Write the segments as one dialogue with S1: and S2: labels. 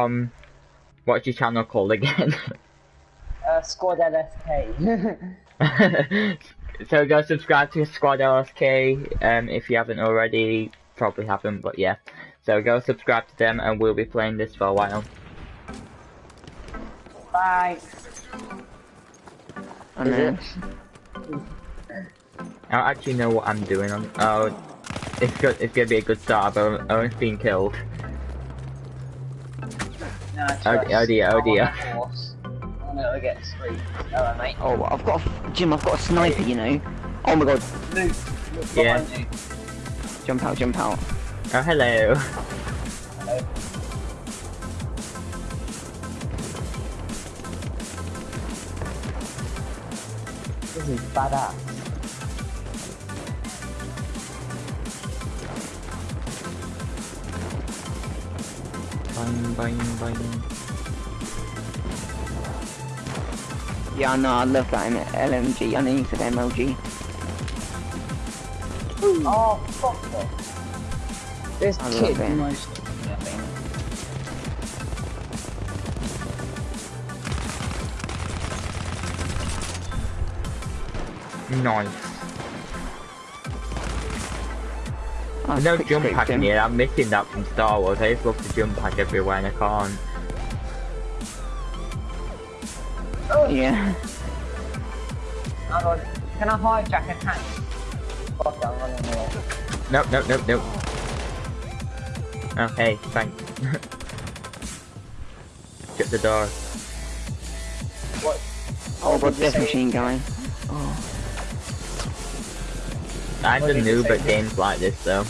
S1: from what's your channel called again?
S2: Uh, Squad LSK.
S1: so go subscribe to Squad LSK um, if you haven't already. Probably haven't, but yeah. So go subscribe to them, and we'll be playing this for a while.
S2: Bye.
S3: I know.
S1: I don't actually know what I'm doing. On oh, it's good. It's gonna be a good start. But I'm almost being killed.
S2: No,
S1: Oh,
S2: us.
S1: oh dear, oh dear.
S2: on the. I'm get straight. Hello, mate.
S3: Oh, I've got a, Jim. I've got a sniper. You know. Oh my god!
S2: Luke, look
S1: Yeah.
S2: you.
S3: Jump out! Jump out!
S1: Oh hello.
S2: Hello. This is badass.
S1: Bang bang bang.
S3: Yeah, I know. I love that in LMG. I know you said MLG.
S2: Oh, fuck it. This
S3: I love
S2: kid
S3: it.
S2: most nothing.
S1: Nice.
S3: That's
S1: no jump pack in here. I'm missing that from Star Wars. I just love to jump pack everywhere and I can't.
S3: Oh Yeah.
S2: Hang. Can I hijack a tank? Fuck it, I'm running away.
S1: Nope, nope, nope, nope. Oh, hey, thanks. Get the door.
S2: What?
S3: Oh,
S2: What
S3: but
S2: did you
S3: death
S2: say?
S3: machine guy. Oh.
S1: I'm
S2: What
S1: a
S2: did you
S1: noob at games like this, though.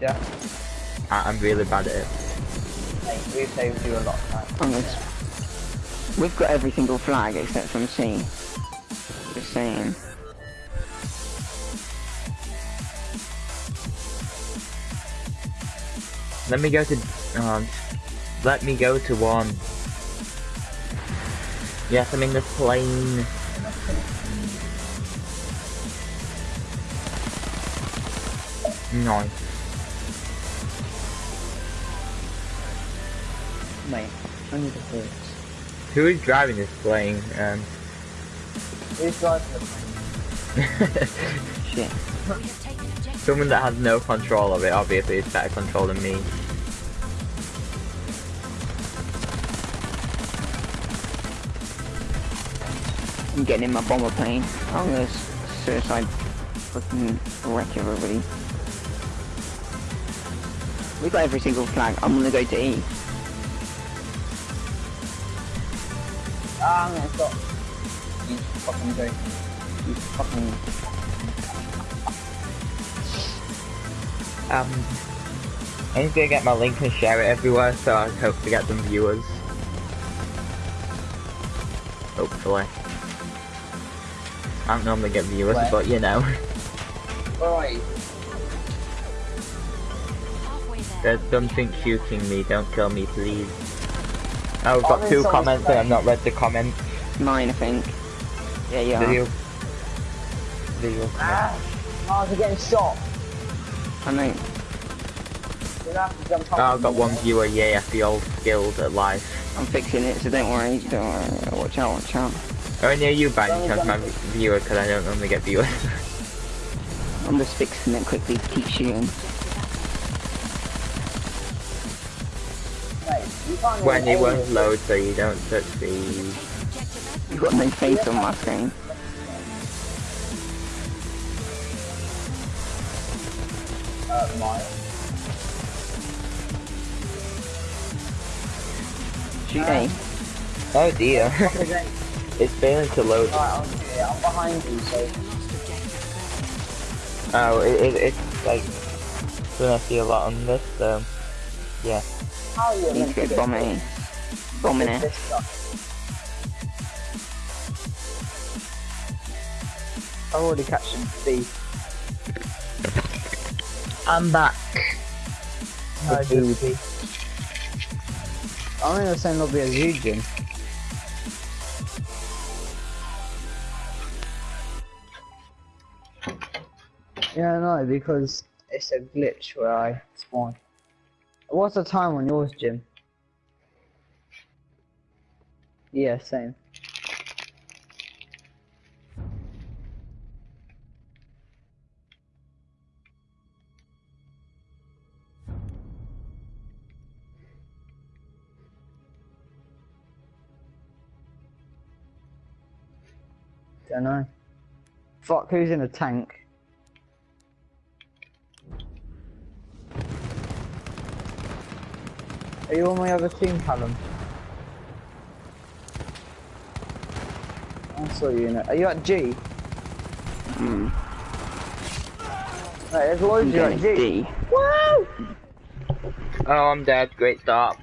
S2: Did that?
S1: I I'm really bad at it.
S2: Hey, we've saved you a lot of time.
S3: I'm. We've got every single flag except from C. Just saying.
S1: Let me go to. Um, let me go to one. Yes, I'm in the plane. Nice. Who is driving this plane? Um,
S2: Who's driving the plane?
S3: Shit.
S1: Someone that has no control of it obviously is better control than me.
S3: I'm getting in my bomber plane. I'm gonna suicide fucking wreck everybody. We got every single flag. I'm gonna go to E.
S2: Ah, I'm gonna stop. You fucking. You fucking...
S1: Um, I'm just gonna get my link and share it everywhere, so I hope to get some viewers. Hopefully. I don't normally get viewers,
S2: Where?
S1: but you know.
S2: You?
S1: There's something shooting me, don't kill me please. Oh, I've
S2: Oh,
S1: got
S2: there's
S1: two comments and I've not read the comments.
S3: Mine, I think. Yeah, yeah.
S1: Video. Video.
S2: Ah! I was getting shot.
S3: I know.
S2: You're gonna have to jump
S1: Oh. I've got one viewer, yay, the old skilled at life.
S3: I'm fixing it, so don't worry. Don't worry. Watch out, watch out.
S1: Oh, near you by any
S2: Don't
S1: chance, my viewer, because I don't normally get viewers.
S3: I'm just fixing it quickly to keep shooting.
S1: When
S2: even
S1: it won't load, so you don't touch the...
S3: You've got no face on my screen.
S2: Uh, mine.
S3: Shoot A.
S1: Oh dear, it's failing to load.
S2: Alright, I'm, I'm behind you, so...
S1: Oh, it, it, it's like... Gonna see a lot on this, so... Yeah.
S2: How are you
S3: Need
S2: meant
S3: to
S2: to
S3: go
S2: get
S3: bomb A. Bombing it.
S2: I've already catched him. B.
S1: I'm back.
S2: No, just B. I'm in the same lobby as you, Jim. Yeah, no, because it's a glitch where I spawn. What's the time on yours, Jim? Yeah, same. Don't know. Fuck, who's in a tank? Are you on my other team, Callum? I saw you in it. Are you at G?
S3: Hmm.
S2: Right, there's
S3: I'm
S2: loads of you at
S3: to
S2: G.
S3: D.
S2: Woo!
S1: Oh, I'm dead. Great start.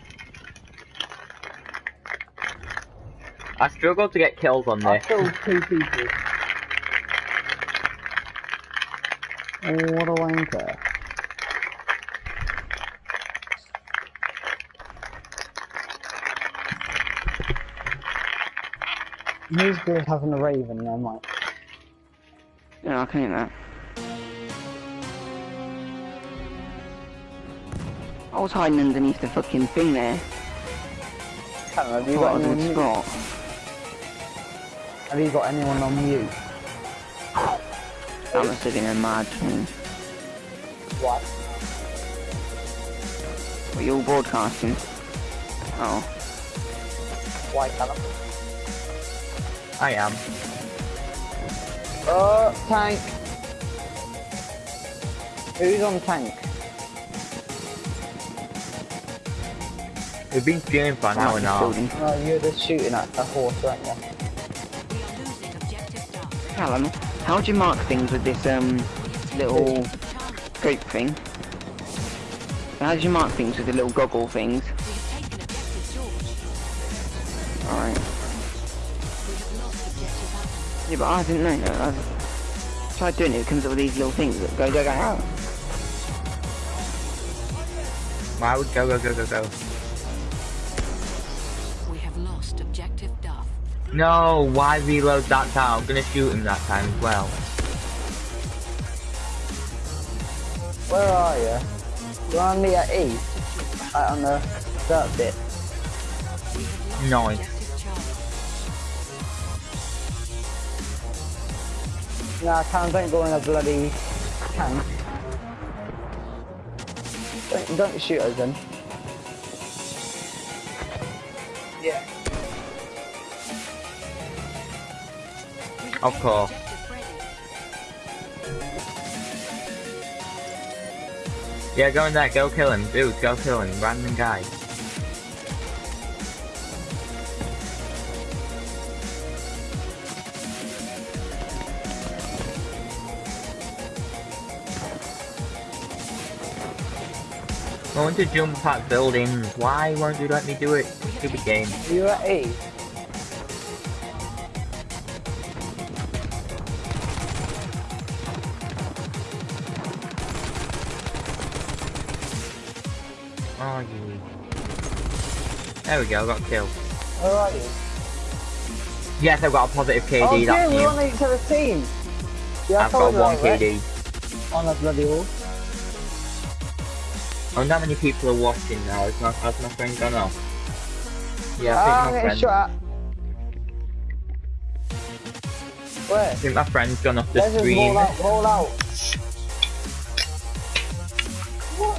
S1: I struggle to get kills on
S2: I killed two people. Oh, what a wanker. Who's good at having a raven? No, Mike.
S3: Yeah, I can hear that. Eh? I was hiding underneath the fucking thing there.
S2: Have you got
S3: I
S2: anyone
S3: in spot.
S2: Have you got anyone on mute?
S3: That must have been a mad thing.
S2: What?
S3: Were you all broadcasting? Oh.
S2: Why, Callum?
S1: I am.
S2: Oh, tank. Who's on tank?
S1: We've been streaming for an hour now.
S3: Building.
S2: No, you're just shooting at a horse, aren't you?
S4: We are losing objective Duff.
S3: Callum, how do you mark things with this um little
S4: Target.
S3: scope thing? How do you mark things with the little goggle things? Yeah, but I didn't know. I tried doing it, it comes up with these little things that go, go, go, oh.
S1: Why would go, go, go, go, go?
S4: We have lost objective Duff.
S1: No, why reload that time? I'm gonna shoot him that time as well.
S2: Where are you? You're on me at E? Right on the dirt bit.
S4: We
S1: Nice.
S2: Nah, Callum, don't go in a bloody tank. Don't, don't shoot us then. Yeah.
S4: We have
S1: Of course. Yeah, go in there, go kill him. Dude, go kill him. Random guy. I want to jump at buildings. Why won't you let me do it? Stupid game.
S2: You at E?
S1: Oh, you. There we go, got killed.
S2: Where are you?
S1: Yes, I've got a positive KD.
S2: oh,
S1: that's
S2: we're on each other's team. Yeah, I
S1: I've got
S2: you
S1: one
S2: that, right?
S1: KD.
S2: On the bloody wall.
S1: I wonder how many people are watching now. Has my, has my friend gone off? Yeah, I think ah, my
S2: getting
S1: friend.
S2: shot. Where?
S1: I think my friend's gone off the
S2: Let's just roll out, roll out. What?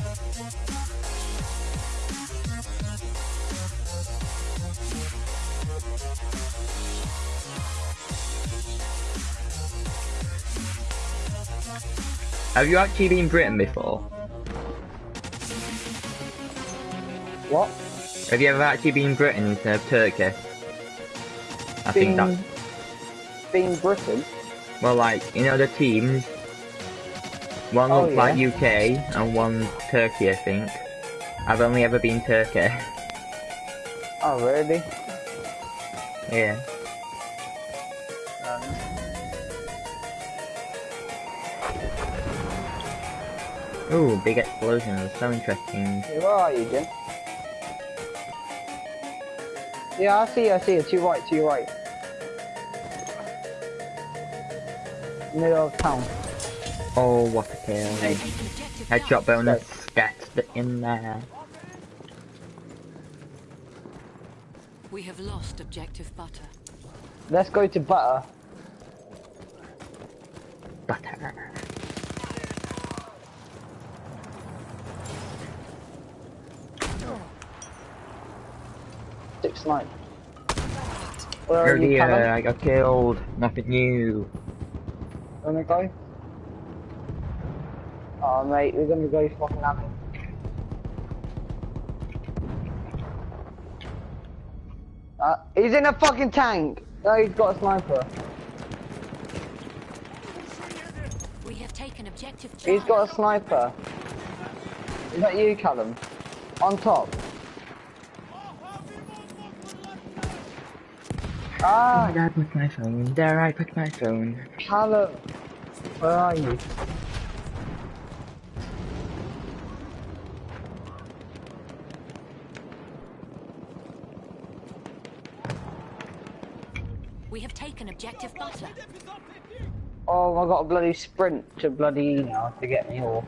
S1: Have you actually been Britain before?
S2: What?
S1: Have you ever actually been Britain instead of Turkey? I think that.
S2: Being Britain?
S1: Well, like you know the teams. One
S2: Oh,
S1: looks like UK and one Turkey, I think. I've only ever been Turkey.
S2: Oh, really?
S1: yeah.
S2: Um,
S1: Ooh, big explosions. So interesting.
S2: yeah, where are you, Jim? Yeah, I see, I see. It's your right, to your right. Middle of town.
S1: Oh, what a kill. Headshot bonus Get in there.
S4: We have lost objective butter.
S2: Let's go to butter.
S1: Butter.
S2: Six nine. Where
S1: Oh
S2: are you,
S1: dear,
S2: Callum?
S1: I got killed. Nothing new.
S2: Wanna go? Oh mate, we're gonna go fucking at him. Uh, he's in a fucking tank! No, he's got a sniper.
S4: We have taken objective
S2: He's
S4: Charlie.
S2: got a sniper. Is that you, Callum? On top. Ah,
S1: There I put my phone. There I put my phone.
S2: Callum. Where are you?
S4: We have taken objective butter.
S2: Oh, I got a bloody sprint to bloody E now to get me horse.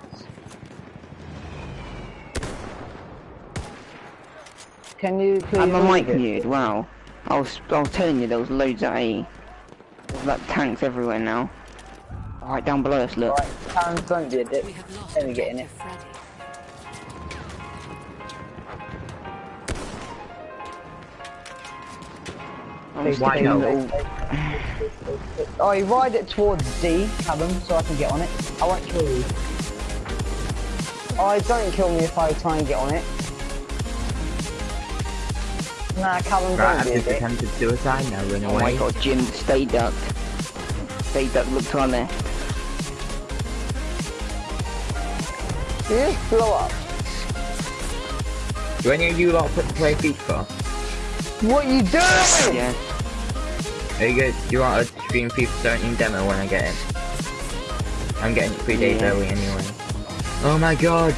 S2: Can you please
S3: And my mic
S2: move it?
S3: muted, wow. I was, I was telling you there was loads at A. There's like tanks everywhere now. Right down below us, look.
S2: Right, Karen, don't be a dick.
S4: We have lost
S2: Let me get in it.
S4: objective
S3: I'm
S2: Please
S3: sticking
S1: no.
S2: Oh, you ride it towards D, Callum, so I can get on it. I won't kill you. Oh, don't kill me if I try and get on it. Nah, Callum,
S1: Right,
S2: don't
S1: I've just attempted suicide now, run
S3: Oh my
S1: away.
S3: god, Jim, stay ducked. Stay ducked, look on our left.
S2: You just blow up.
S1: Do any of you lot put play FIFA?
S2: What you doing?
S3: Yeah.
S1: Are you good? Do you want to stream FIFA 17 demo when I get it? I'm getting it three days
S3: Yeah.
S1: early anyway. Oh my god!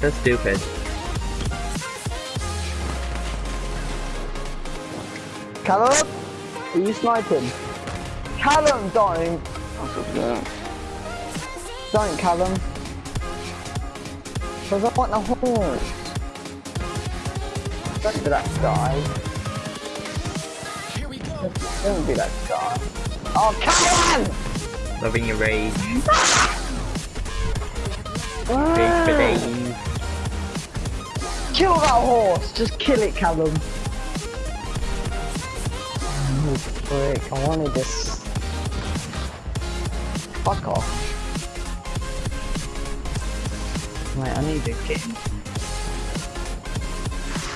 S1: That's stupid.
S2: Callum? Are you sniping? Callum, don't. Don't, Callum. Because I want the horse. Don't be that guy. Don't be that guy. Oh, Callum!
S1: Loving your rage. Ah. Rage for days.
S2: Kill that horse! Just kill it, Callum. Frick, I wanted this. Fuck off. Mate, I need to get.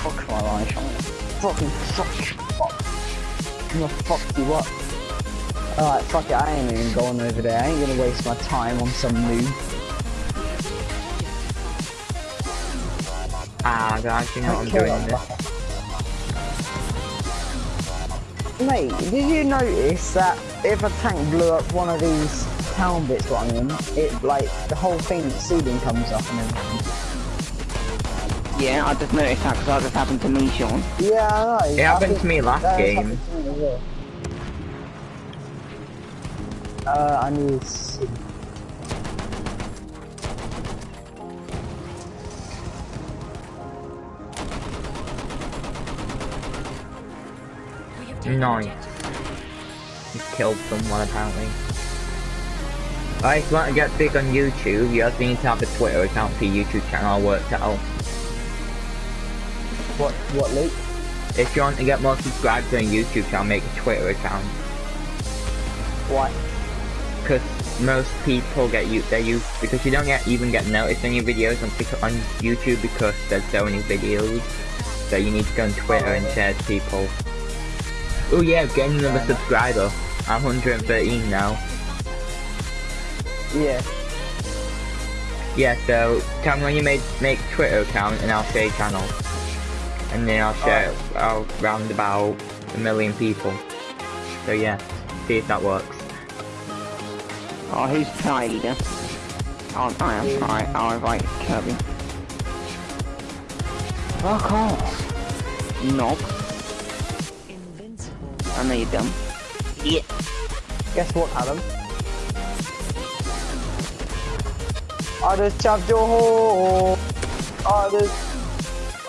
S2: Fuck my life, I'm fucking fuck you up. I'm gonna fuck you up. Alright, fuck it, I ain't even going over there. I ain't gonna waste my time on some noob.
S1: Ah, guys, you know what I'm doing
S2: Mate, did you notice that if a tank blew up one of these town bits what I'm in, it like the whole thing, the ceiling comes up and everything.
S3: Yeah, I just noticed that because that just happened to me, Sean.
S2: Yeah, I know.
S1: It happened to me last
S2: that
S1: game.
S2: me well. Uh, I need
S1: Nice. You killed someone apparently. Alright, if you want to get big on YouTube, you also need to have a Twitter account for your YouTube channel worked out.
S2: What, what, Luke?
S1: If you want to get more subscribers on YouTube channel, make a Twitter account.
S2: Why?
S1: Because most people get you, they use, because you don't get even get noticed on your videos on, on YouTube because there's so many videos. So you need to go on Twitter oh. and share to people. Oh yeah, getting another subscriber. I'm 113 now.
S2: Yeah.
S1: Yeah, so tell me when you make make Twitter account and I'll share channel. And then I'll share I'll round about a million people. So yeah, see if that works.
S3: Oh, who's tie leader? Oh, I am. Alright, oh, I'll invite Kirby. Fuck off. Knob.
S4: Invincible.
S3: I know you're dumb. Yeah.
S2: Guess what, Adam? I just chopped your hole. I just,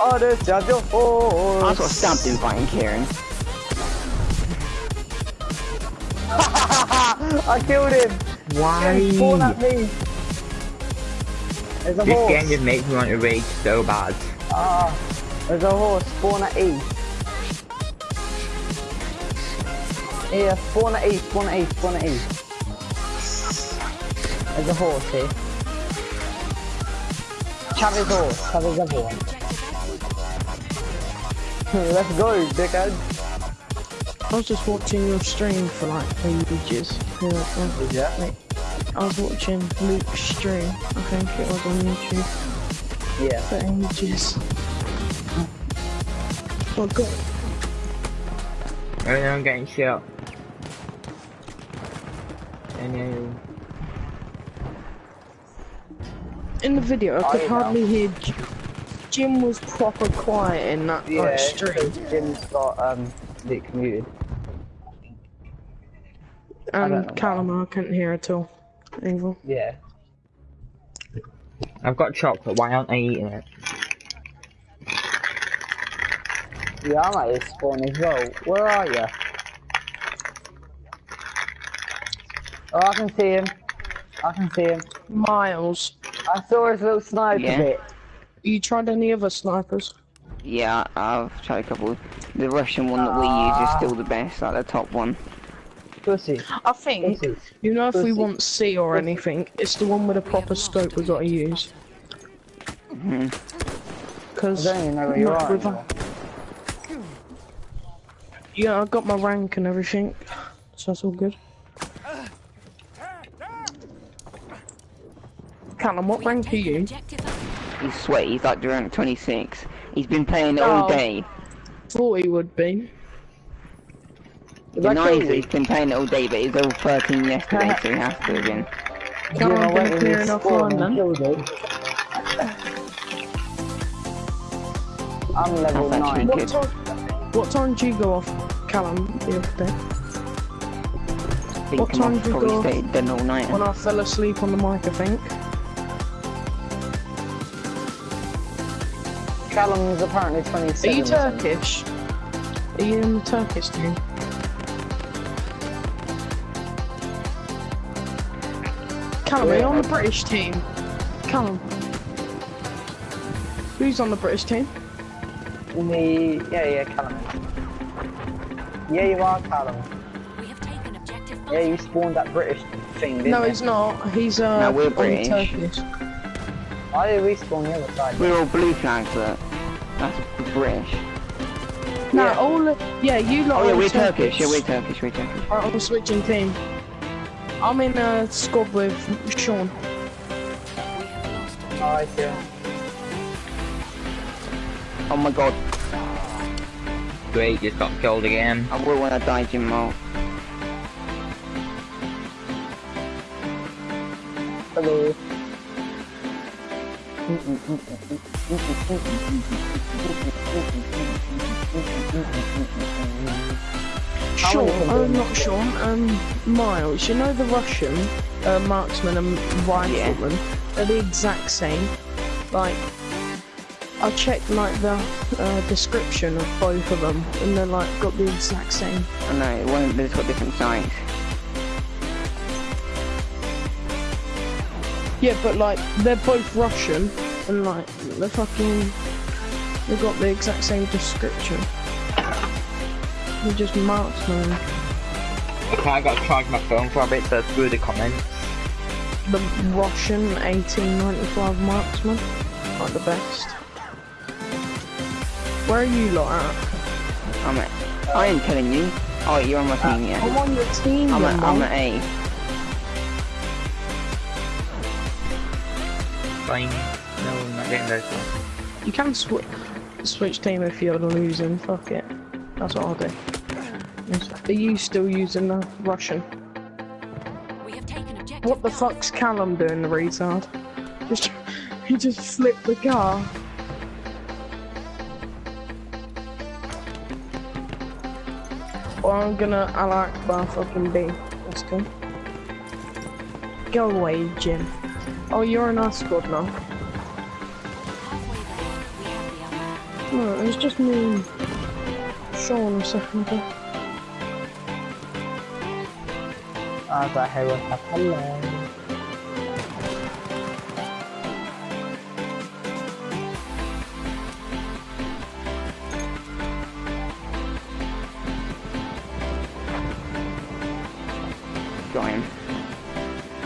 S2: Oh, there's your horse.
S3: I got stabbed in fighting Kieran.
S2: I killed him.
S1: Why?
S2: Spawn at me. There's a
S1: This
S2: horse.
S1: game just makes me want to rage so bad.
S2: Ah, there's a horse. Spawn at E. Yeah, spawn at E. Spawn at E. Spawn at E. There's a horse eh? here. Chavez horse. Chavez everyone. Let's go, dickhead.
S5: I was just watching your stream for like ages. Yeah, wait. I was watching Luke's stream. I think it was on YouTube
S2: Yeah.
S5: for ages. Oh god.
S1: No, I'm getting shot. I know.
S5: In the video, I could
S2: you know.
S5: hardly hear. Jim was proper quiet in that like, stream,
S2: Jim's got um Luke muted.
S5: and Callum I couldn't hear at all. Either.
S2: Yeah.
S1: I've got chocolate, why aren't I eating it?
S2: Yeah, I'm at his spawn as well. Where are you? Oh, I can see him. I can see him.
S5: Miles,
S2: I saw his little sniper
S3: Yeah.
S2: bit.
S5: you tried any other snipers?
S3: Yeah, I've tried a couple. The Russian one that we use is still the best, like the top one.
S2: Pussy.
S5: I think
S2: Pussy.
S5: you know if we want C or anything, it's the one with a proper scope we gotta use.
S3: Mhm.
S2: I
S5: Cause
S2: don't even know where you are. anymore.
S5: Yeah, I got my rank and everything, so that's all good. Callum, what rank are you?
S3: He's sweaty, he's like around 26. He's been playing it all
S5: Oh.
S3: day.
S5: Thought he would be.
S2: Did I
S3: Denies that he's been playing it all day, but he's level 13 yesterday, so he has to have been.
S5: Callum,
S2: I
S5: I've
S2: went
S5: been
S2: in
S5: clearing
S2: his
S5: off
S2: spawn
S5: one
S2: and
S5: then.
S2: killed him. I'm level
S3: That's
S2: 9.
S5: What time? What time did you go off, Callum, the other day? What time
S3: off,
S5: did you go?
S3: stayed done all night.
S5: When I fell asleep on the mic, I think.
S2: Callum's apparently
S5: Are you. Turkish? Are you in the Turkish team? Callum, are you on the British team? Callum. Who's on the British team?
S2: Me, yeah, yeah, Callum. Yeah, you are Callum.
S4: We have taken objective
S2: Yeah, you spawned that British thing, didn't
S5: No,
S2: you?
S5: he's not. He's uh
S3: No, we're British.
S5: Turkish.
S2: I did respawn the other side.
S3: We're all blue flags, but that's British.
S5: No,
S2: Yeah.
S5: all of, yeah, you lot
S3: Oh yeah, we're
S5: Turkish.
S3: Turkish. Yeah, we're Turkish. We're Turkish.
S5: Right, I'm switching team. I'm in a squad with Sean.
S4: We have
S2: Oh, I.
S3: Oh my god,
S1: Great, just got killed again.
S3: I will when I die, Jim Mo.
S2: Hello.
S5: Sean, I'm not Sean, um, Miles, you know the Russian uh, marksman and rifleman? They're the exact same. Like, I checked like the uh, description of both of them, and they're like got the exact same.
S3: I know, one them's got different size.
S5: Yeah, but like they're both Russian, and like they're fucking, they've got the exact same description. They're just marksman.
S1: Okay, I gotta charge my phone for a bit, so screw the comments.
S5: The Russian 1895 marksman, like the best. Where are you lot at?
S3: I'm at. I ain't telling you. Oh, you're on my uh, team, yeah.
S5: I'm on your team,
S3: I'm
S5: then,
S3: at. I'm at A.
S1: Fine. No, I'm not getting those ones.
S5: You can sw switch team if you're losing. Fuck it. That's what I'll do. Are you still using the Russian?
S4: We have taken
S5: What the fuck's Callum doing, the retard? Just he just flipped the car. Well, I'm gonna I like bar fucking B. Let's go. Go away, Jim. Oh, you're our squad now.
S4: Have.
S5: No, it was just me Sean a second ago.
S2: I here ah, with a hello.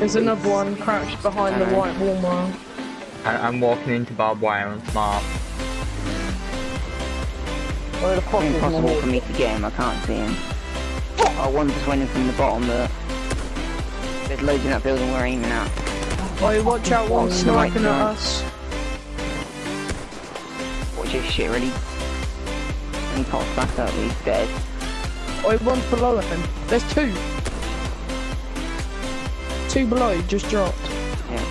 S5: There's another one crouched behind the white wall mile.
S1: I, I'm walking into barbed wire and smart.
S2: Where the fuck is
S3: Impossible for me to get him, I can't see him. Oh, one just went in from the bottom, but there's loads in that building we're aiming at.
S5: Oh, watch out, one
S3: Oh,
S5: sniping
S3: right,
S5: at us.
S3: Watch this shit, ready? And he pops back up, he's dead.
S5: Oh, one's below him. There's two. Two below, just dropped.
S3: Yeah.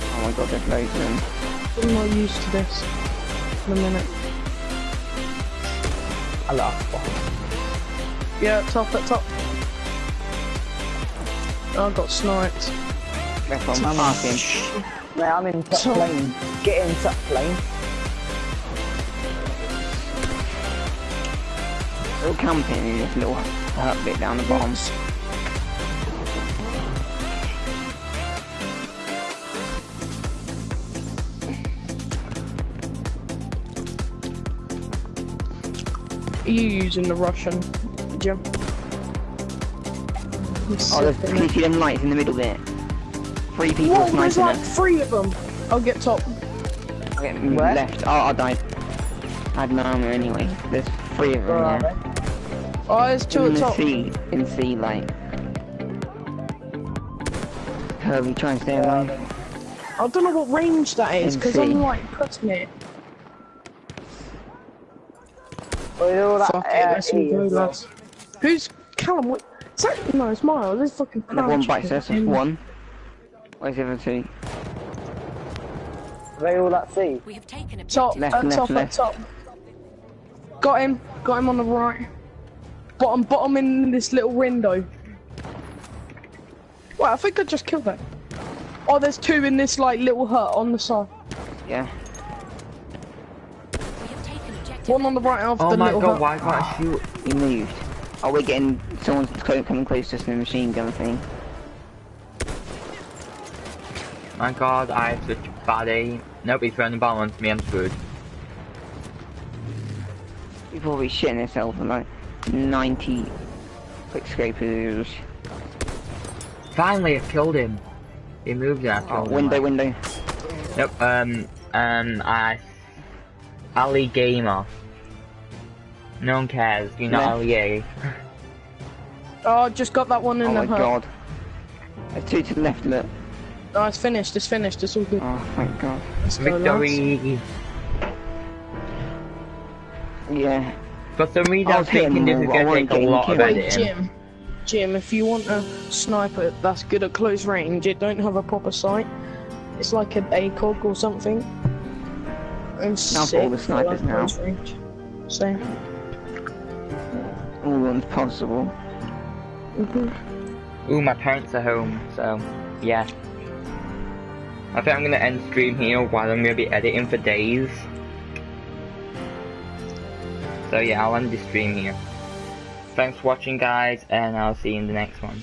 S3: Oh my god, there's loads of them.
S5: I'm not used to this. In a minute.
S2: Hello.
S5: Yeah, top at top. I got sniped.
S3: Left one, passing.
S2: Mate, I'm in top
S5: So-
S2: lane. Get in top lane.
S3: They're all camping in this little hut bit down the bottom.
S5: Are you using the Russian, Jim?
S3: Oh, there's, can you see them lights in the middle there? Three people
S5: Whoa, there's like
S3: us.
S5: three of them. I'll get top.
S3: Okay,
S2: Where?
S3: left. Oh, I died. I had no armor anyway. There's three of them
S2: Where
S3: there.
S2: They?
S5: Oh, there's two
S3: in
S5: at
S3: the
S5: top.
S3: sea, in sea light. Kirby, try and stay
S2: Where are
S3: alive.
S5: I don't know what range that is, because I'm
S3: MC.
S5: like pressing it.
S2: Where are all that
S5: Fuck it,
S2: uh,
S5: let's all go, lads. Who's Callum? What? Is that no? It's Miles. This fucking.
S3: And one
S5: crouch
S3: bites us, that's one. Where's the other two?
S2: They all that sea.
S4: We have taken a
S5: Top,
S4: objective.
S3: Left,
S5: at
S3: left,
S5: top,
S3: left.
S5: top. Got him. Got him on the right. Bottom, bottom in this little window. Wow, I think I just killed that. Oh, there's two in this like little hut on the side.
S3: Yeah.
S4: We have taken objective.
S5: One on the right of the door.
S1: Oh
S5: the
S1: my
S5: little
S1: god,
S5: hut.
S1: why can't I shoot?
S3: He moved. Oh, we're getting someone's coming close to us in a machine gun thing.
S1: My god, I have such a bad aim. Nope, he's throwing the ball onto me, I'm screwed.
S3: People will be shitting themselves for like 90 quick scrapers.
S1: Finally, I killed him. He moved and I
S3: Oh,
S1: killed him.
S3: window,
S1: like-
S3: window.
S1: Nope, um, um, I... Ali Gamer. No one cares, you know
S3: Yeah.
S1: Ali A.
S5: Oh, just got that one in
S3: Oh
S5: the
S3: my
S5: hut.
S3: god. There's two to the left, look.
S5: No, it's finished. It's finished. It's all good.
S3: Oh, thank god.
S5: Let's go.
S1: Victory!
S3: Yeah.
S1: For some reason,
S3: I
S1: I'm
S3: was
S1: thinking this is
S3: all, but I
S1: gonna take a lot of
S3: kills.
S5: Wait,
S1: editing.
S5: Jim. Jim, if you want a sniper that's good at close range, it don't have a proper sight. It's like an ACOG or something. And
S3: Now for all the snipers
S5: like,
S3: now.
S5: range. Same.
S3: All ones possible.
S5: Mhm.
S1: Ooh, my parents are home, so yeah. I think I'm gonna end stream here while I'm gonna be editing for days. So yeah, I'll end the stream here. Thanks for watching guys, and I'll see you in the next one.